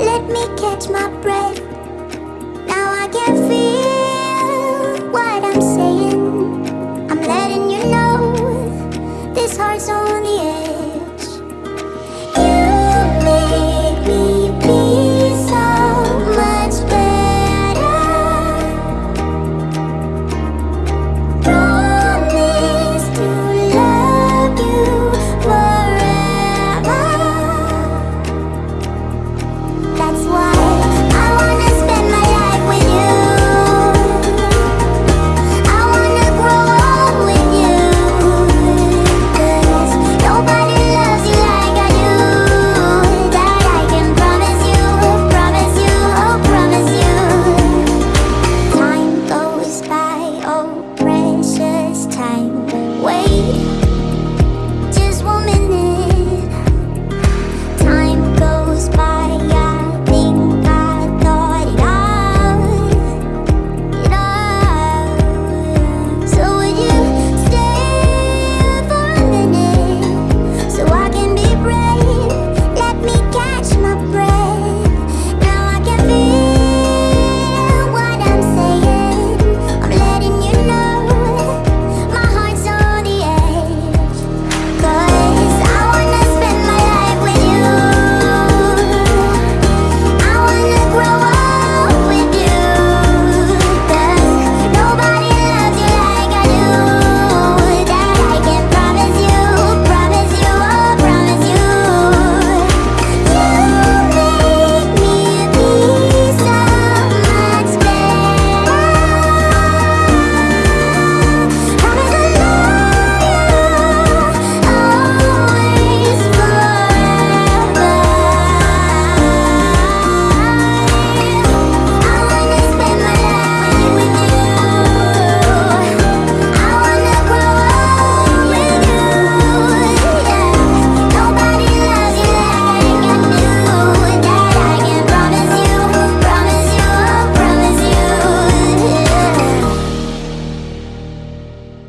Let me care. that's why